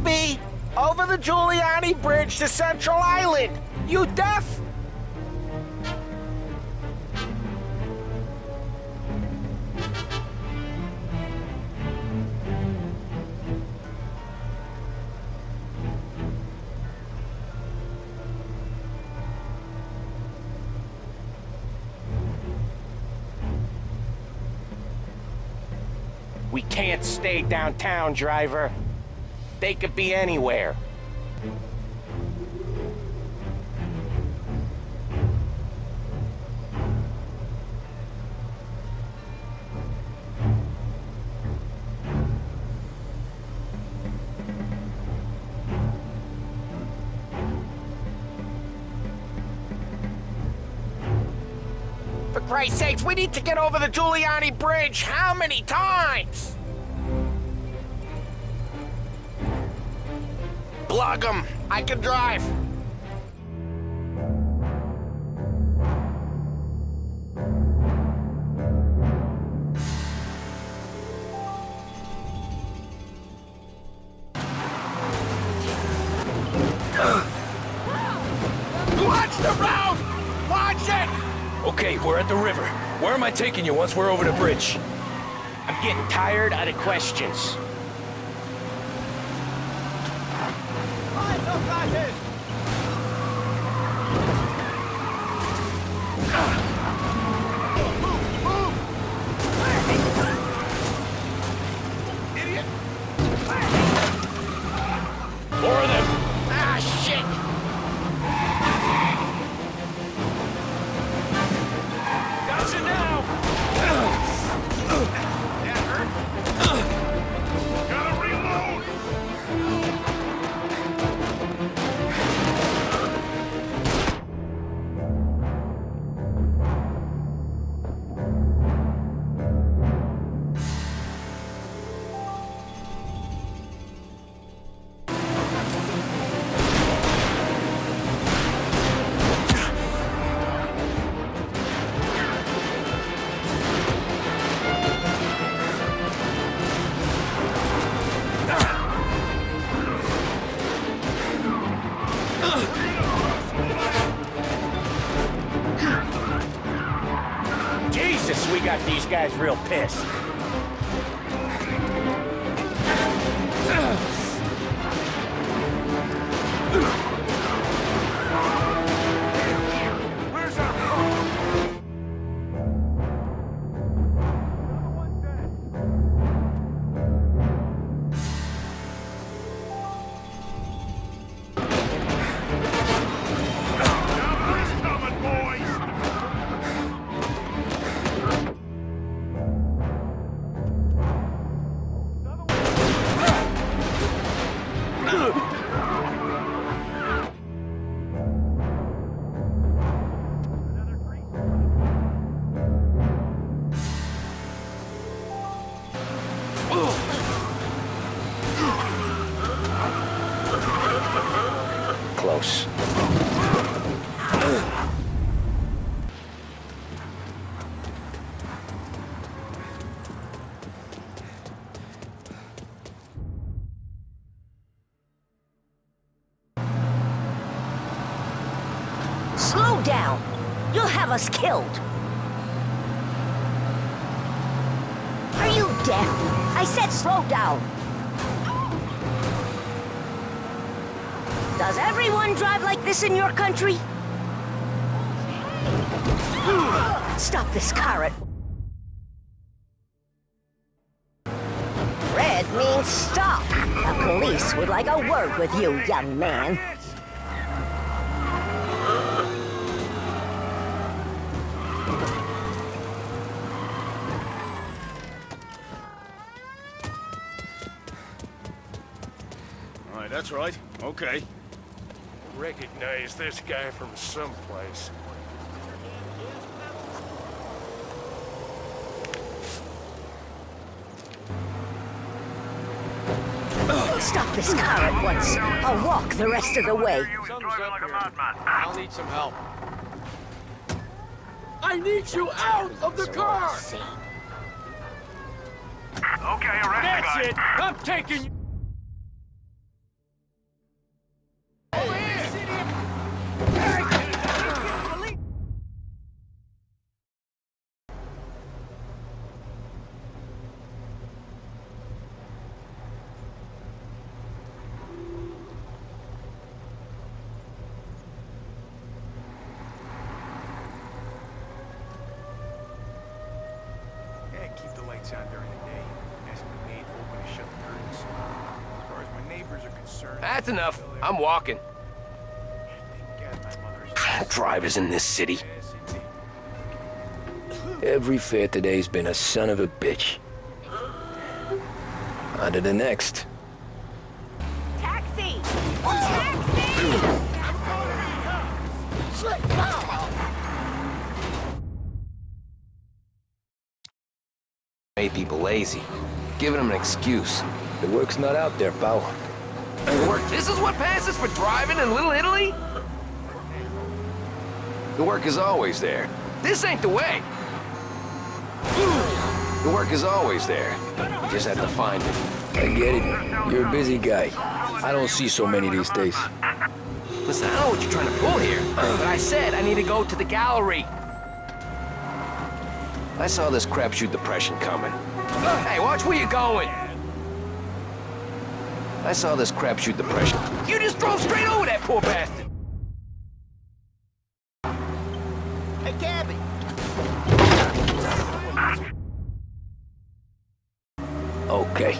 be! Over the Giuliano Bridge to Central Island! You deaf? We can't stay downtown, driver. They could be anywhere. For Christ's sakes, we need to get over the Giuliano Bridge. How many times? Plug 'em. I can drive. Watch the road! Watch it! Okay, we're at the river. Where am I taking you once we're over the bridge? I'm getting tired out of questions. Shit! Killed. Are you deaf? I said slow down. Does everyone drive like this in your country? Stop this car at... Red means stop. The police would like a word with you, young man. That's right. Okay. Recognize this guy from someplace. Stop this car at once. I'll walk the rest of the way. I'll need some help. I need you out of the car! Okay, arrest That's it! I'm taking you! Lights on during the day. Ask the maid to open and shut the curtains. As far as my neighbors are concerned... That's enough. I'm walking. Thank God my mother's... Drivers in this city. Every fare today's been a son of a bitch. On to the next. Lazy. Giving them an excuse. The work's not out there, pal. Work. This is what passes for driving in Little Italy? The work is always there. This ain't the way. The work is always there. You just have to find it. I get it. You're a busy guy. I don't see so many these days. Listen, I know what you're trying to pull here, but I said I need to go to the gallery. I saw this crapshoot depression coming. Hey, watch where you're going. I saw this crapshoot depression. You just drove straight over that poor bastard. Hey, Gabby. Okay.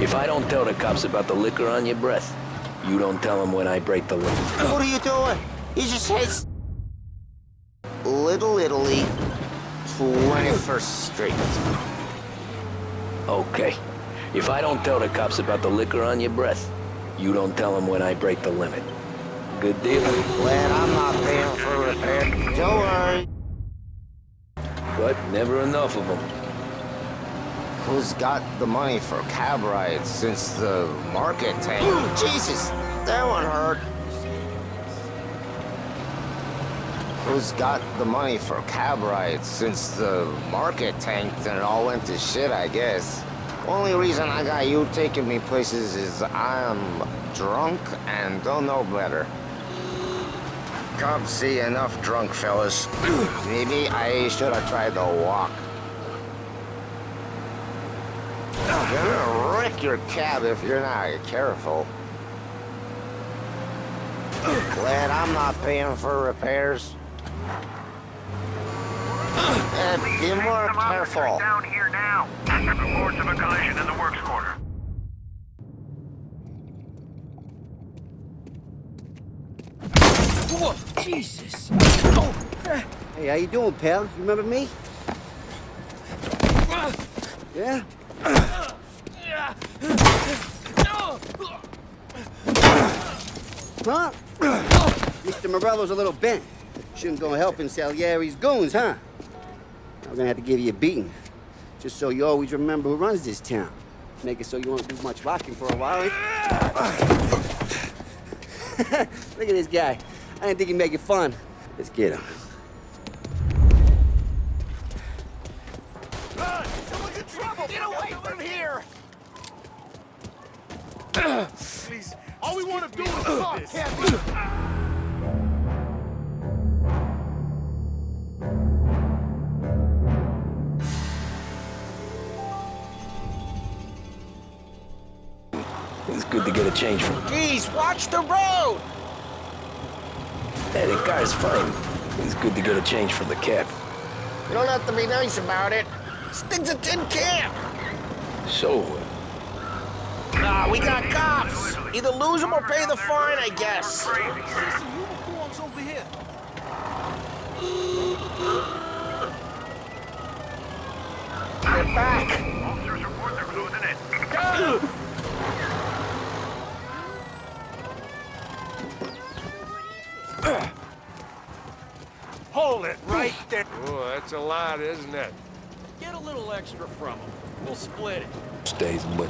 If I don't tell the cops about the liquor on your breath, you don't tell them when I break the law. What are you doing? You just hit Little Italy, 21st Street. Okay. If I don't tell the cops about the liquor on your breath, you don't tell them when I break the limit. Good deal? Glad I'm not paying for repair. Don't worry. But never enough of them. Who's got the money for cab rides since the market tanked? Jesus, that one hurt. Who's got the money for cab rides since the market tanked and it all went to shit, I guess? Only reason I got you taking me places is I'm drunk and don't know better. Come see enough drunk fellas. Maybe I should have tried the walk. I'm gonna wreck your cab if you're not careful. Glad I'm not paying for repairs. Uh, be more careful. Down here now. Reports of a collision in the works quarter. Oh, Jesus! Hey, how you doing, pal? You remember me? Yeah? Huh? Mr. Morello's a little bent. Shouldn't go helping Salieri's goons, huh? I'm gonna have to give you a beating. Just so you always remember who runs this town. Make it so you won't do much rocking for a while. Eh? Look at this guy. I didn't think he'd make it fun. Let's get him. From. Watch the road! Hey, the car's fine. It's good to get a change from the cab. You don't have to be nice about it. This thing's a tin can. So, Nah, we got cops. Either lose them or pay the fine, I guess. They're back. Officers report they're closing in. Hold it right there. Oh, that's a lot, isn't it? Get a little extra from them. We'll split it. stays, but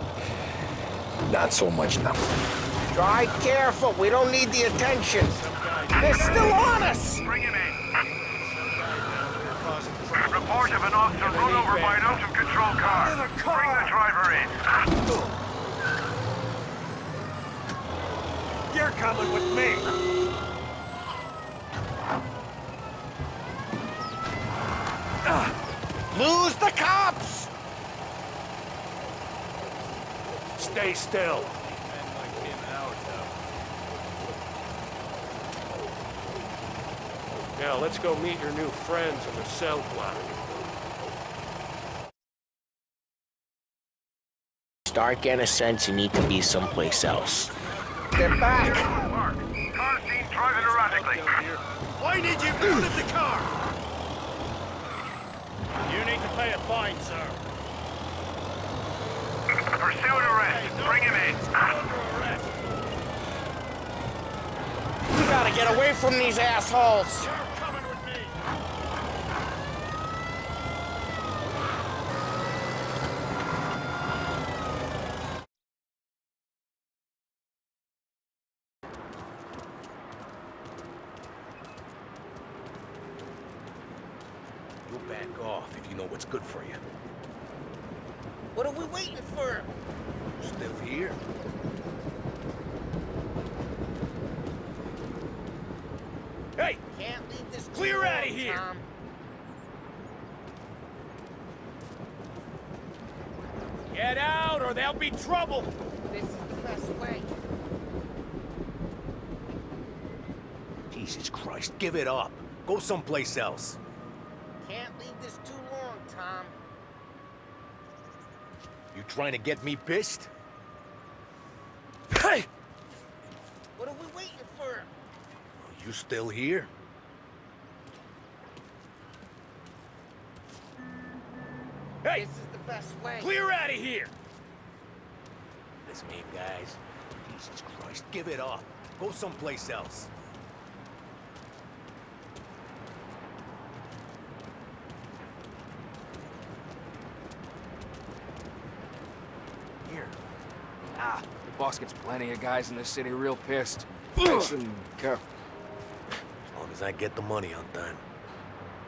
not so much now. Drive careful. We don't need the attention. They're still on us. Bring him in. Report of an officer run over by an out-of-control car. Bring the driver in. You're coming with me. Lose the cops. Stay still. Now, let's go meet your new friends in the cell block. start getting a sense you need to be someplace else. Get back! Mark, car seen driving erratically. I need you out of the car! You need pay a fine, sir. Pursuit arrest. Bring him in. Under arrest. We gotta get away from these assholes! You're coming with me. You'll back off if you know what's good for you. What are we waiting for? Still here? Hey! Can't leave this Clear too outta long, here. Tom. Get out or there'll be trouble. This is the best way. Jesus Christ, give it up. Go someplace else. Can't leave this too long, Tom. You trying to get me pissed? Hey! What are we waiting for? Are You still here? Here, guys. Jesus Christ, give it up. Go someplace else. Here. Ah, the boss gets plenty of guys in the city real pissed. Listen, careful. As long as I get the money on time.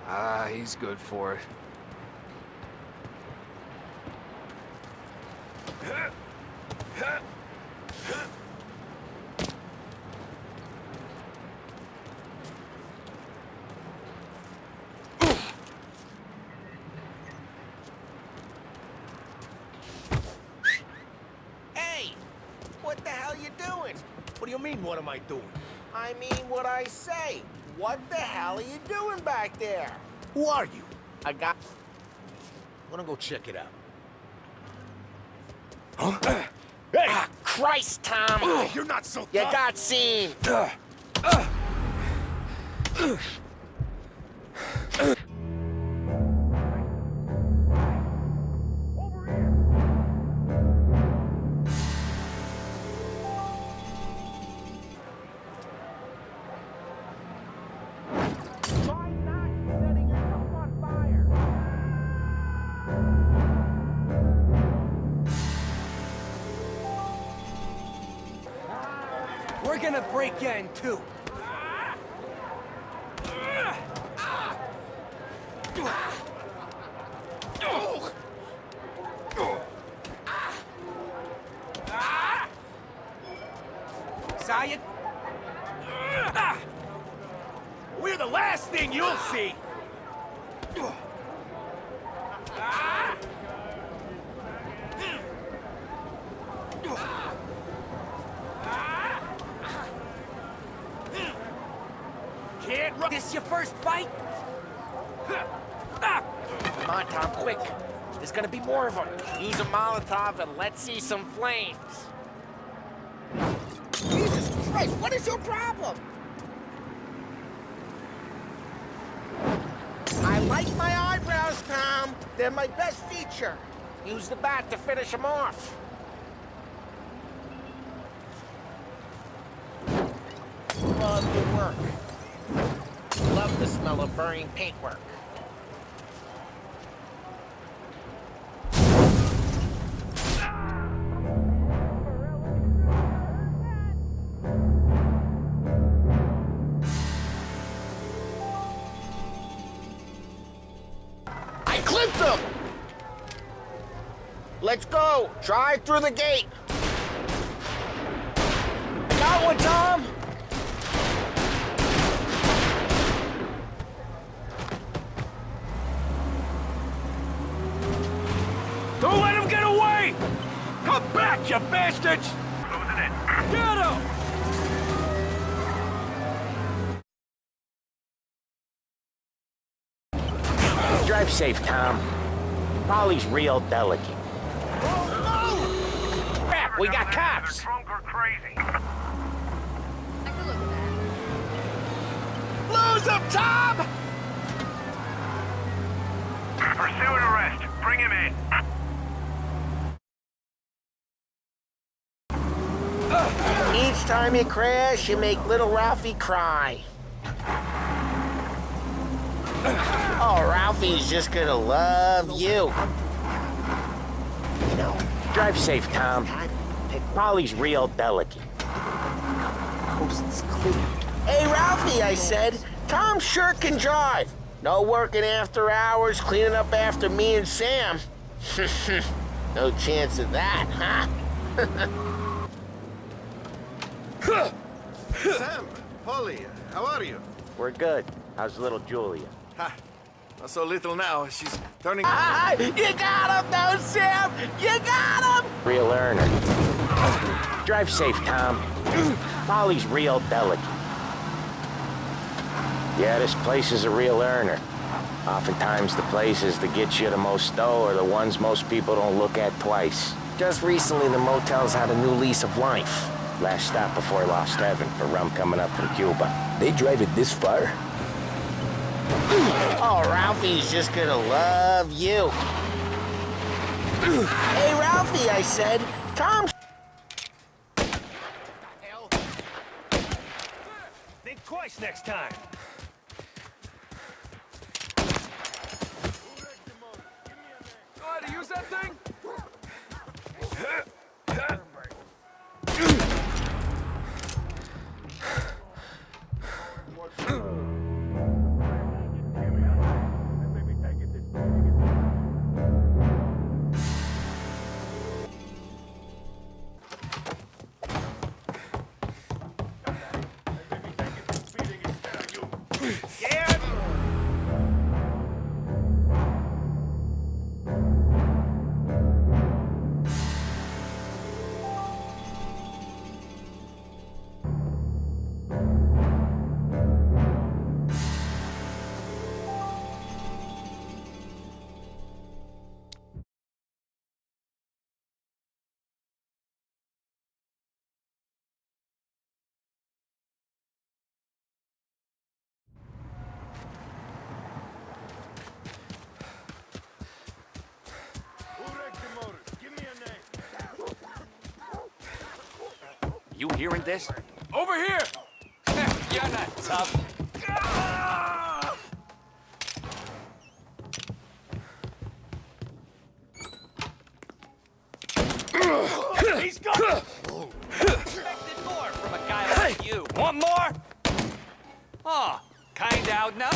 Ah, he's good for it. Hey! What the hell you doing? What do you mean, what am I doing? I mean what I say. What the hell are you doing back there? Who are you? I got... Wanna go check it out? Huh? hey! Ah, Christ, Tom! You're not so You got seen! You? We're the last thing you'll see! Can't run! This your first fight? Come on, Tom, quick. There's gonna be more of them. Use a Molotov and let's see some flames. Jesus Christ, what is your problem? I like my eyebrows, Tom. They're my best feature. Use the bat to finish them off. Love your work. Love the smell of burning paintwork. Go! Drive through the gate! Got one, Tom! Don't let him get away! Come back, you bastards! Closing in. Get him! Drive safe, Tom. Polly's real delicate. We got cops. Drunk or crazy. I could live with that. Lose him, Tom! Pursue and arrest. Bring him in. Each time you crash, you make little Ralphie cry. Oh, Ralphie's just gonna love you. You know, drive safe, Tom. Polly's real delicate. Coast's clear. Hey, Ralphie, I said. Tom sure can drive. No working after hours, cleaning up after me and Sam. no chance of that, huh? Sam, Polly, how are you? We're good. How's little Julia? Ha, not so little now. She's turning... Ah, you got him, though, Sam! You got him! Real earner. Drive safe, Tom. Molly's real delicate. Yeah, this place is a real earner. Oftentimes, the places that get you the most dough are the ones most people don't look at twice. Just recently, the motel's had a new lease of life. Last stop before Lost Heaven for rum coming up from Cuba. They drive it this far? Oh, Ralphie's just gonna love you. hey, Ralphie, I said. Tom. Think twice next time. Hearing this? Over here! You're not tough. He's gone! Expected more from a guy like you. Want more? Oh, kind out now.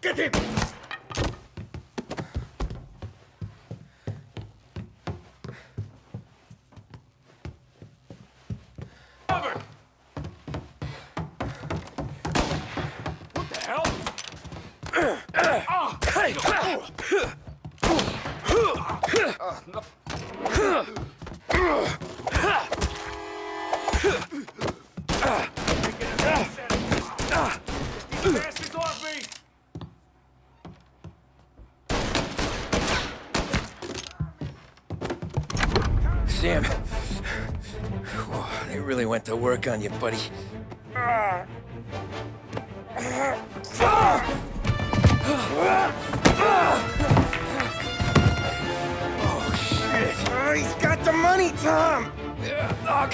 Get him! Cover! What the hell? Bastards off me! Sam. Whoa, they really went to work on you, buddy.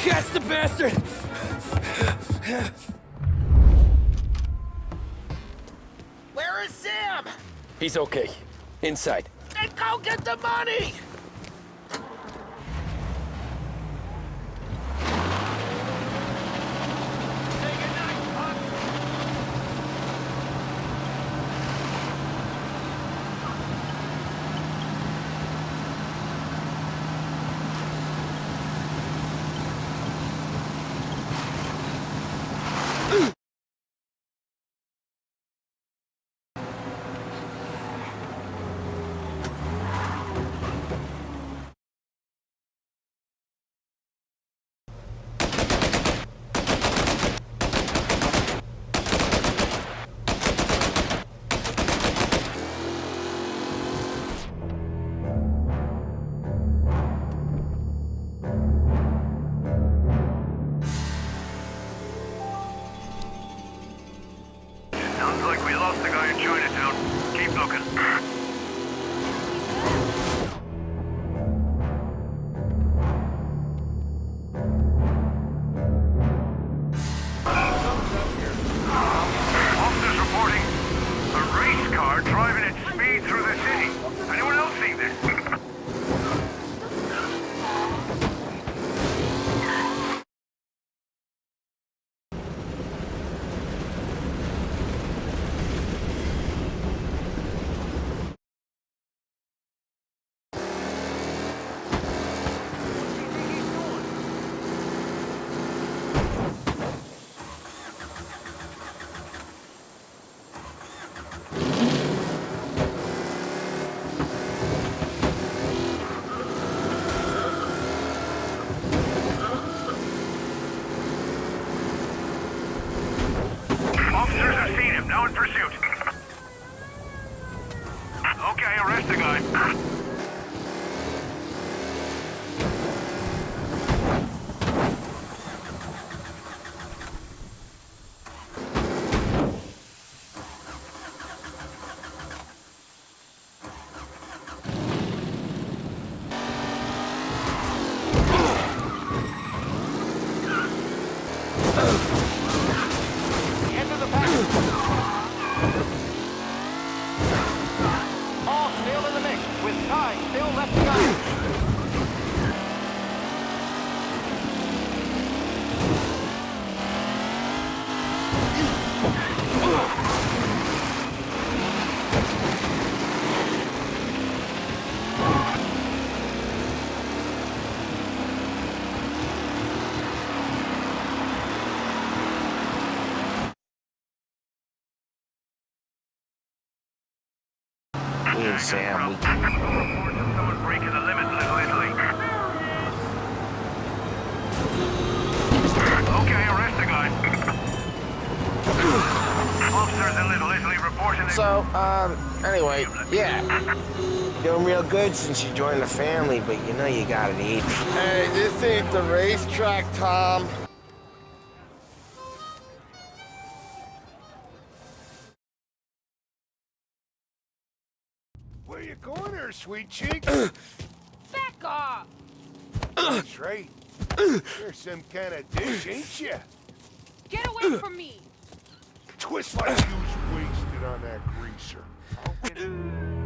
Catch the bastard! Where is Sam? He's okay. Inside. Then go get the money! In Little Italy. Okay, arrest the guy. Officers in Little Italy reporting. So, um, anyway, yeah. Doing real good since you joined the family, but you know you gotta eat. Hey, this ain't the racetrack, Tom. Where you going there, sweet cheek? Back off! That's right. You're some kind of dish, ain't you? Get away from me! Twist like you was wasted on that greaser.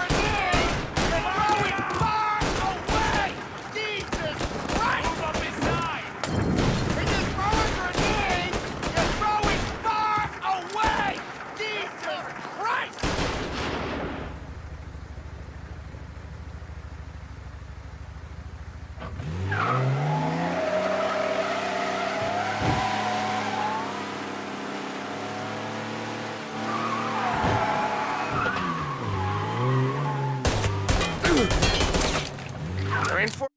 They're in for...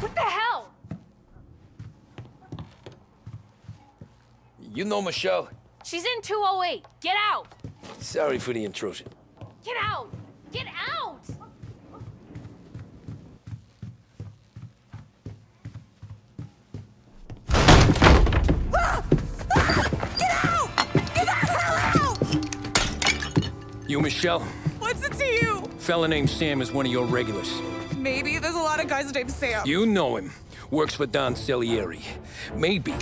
What the hell? You know Michelle? She's in 208. Get out! Sorry for the intrusion. Get out! Get out! Get out! Get out! You Michelle? What's it to you? Fella named Sam is one of your regulars. Maybe there's a lot of guys named Sam. You know him. Works for Don Salieri. Maybe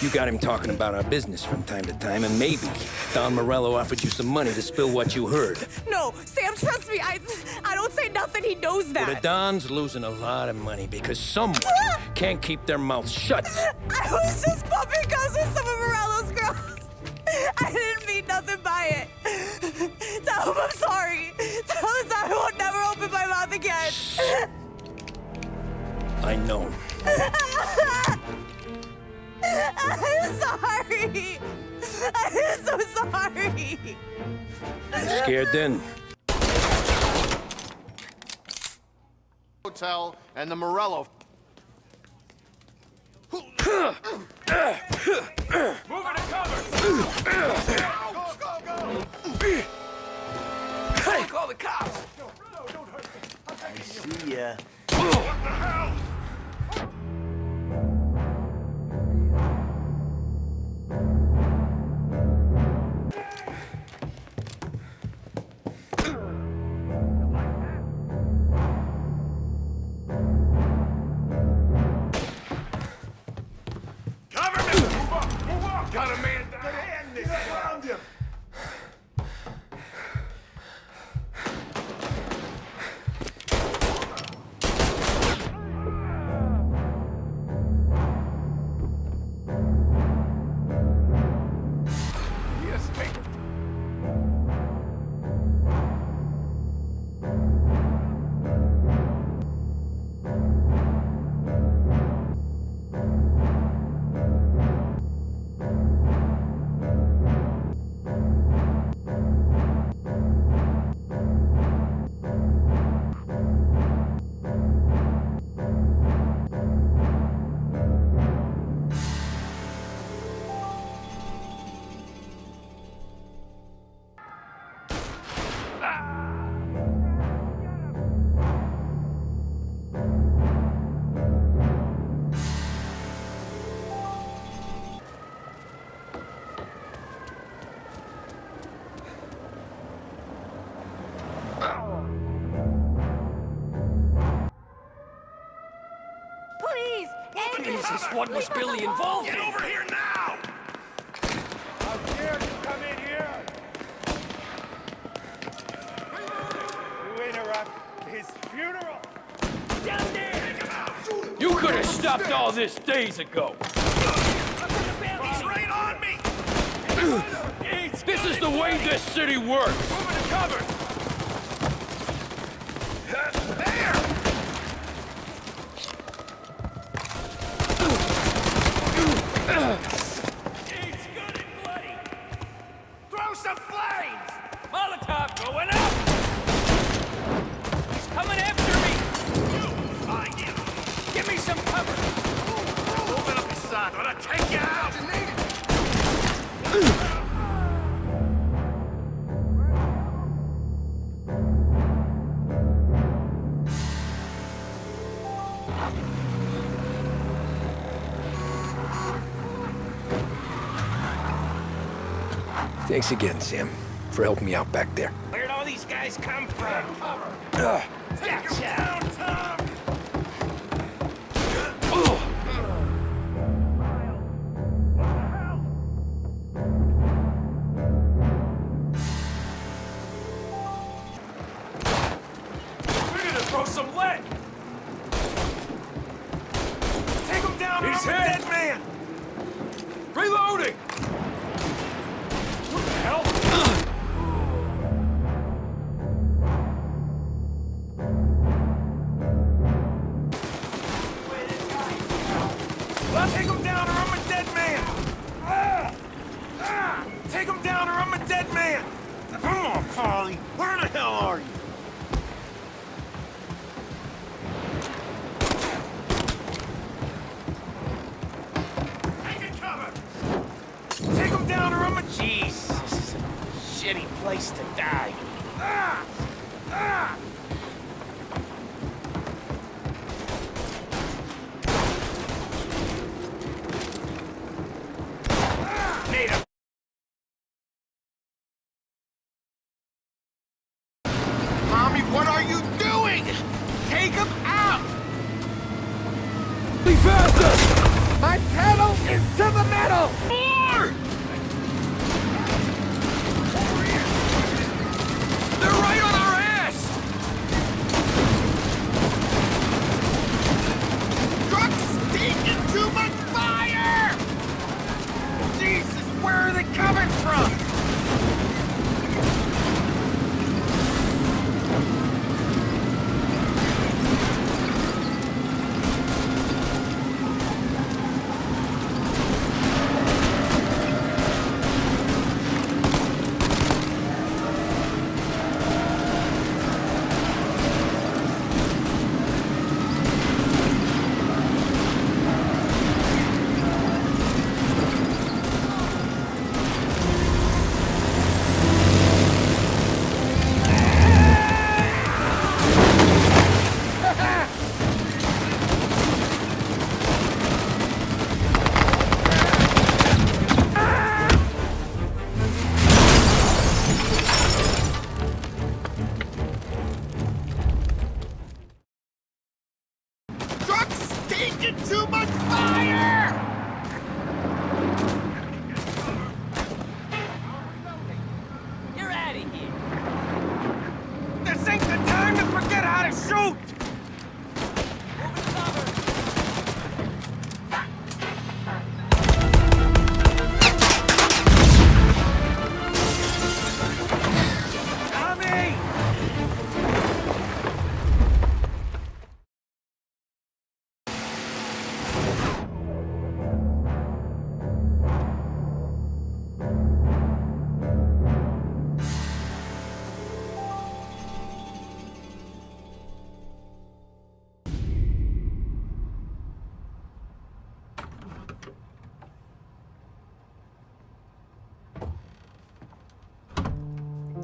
you got him talking about our business from time to time, and maybe Don Morello offered you some money to spill what you heard. No, Sam, trust me. I I don't say nothing. He knows that. The Don's losing a lot of money because someone ah! can't keep their mouth shut. I was just bumping guns with some of Morello's girls. I didn't mean nothing by it. Tell him I'm sorry. Tell him I won't never open my mouth again. I know. I'm sorry. I'm so sorry. You scared then? Hotel and the Morello. Moving to cover! Go, go, go! Hey, call the cops! See ya. What the hell? Cover what was Billy involved in? Get over here now! How dare you come in here? You interrupt his funeral! Down there! Take him out! You could have stopped all this days ago. He's right on me! This is the way this city works. Moving to cover! Thanks again, Sam, for helping me out back there. Where'd all these guys come from? Take stinking too much fire!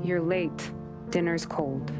You're late. Dinner's cold.